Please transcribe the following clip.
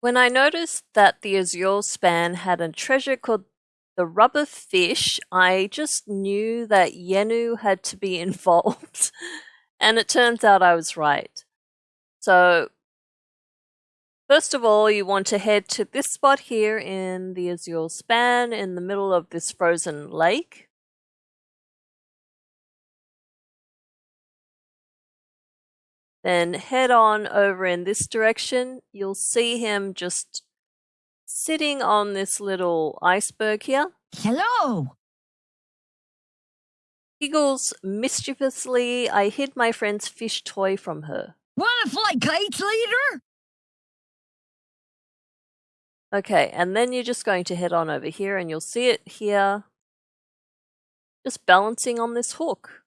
When I noticed that the Azure span had a treasure called the rubber fish, I just knew that Yenu had to be involved. and it turns out I was right. So, first of all, you want to head to this spot here in the Azure span in the middle of this frozen lake. Then head on over in this direction. You'll see him just sitting on this little iceberg here. Hello! Giggles mischievously. I hid my friend's fish toy from her. Wanna fly kites later? Okay, and then you're just going to head on over here and you'll see it here. Just balancing on this hook.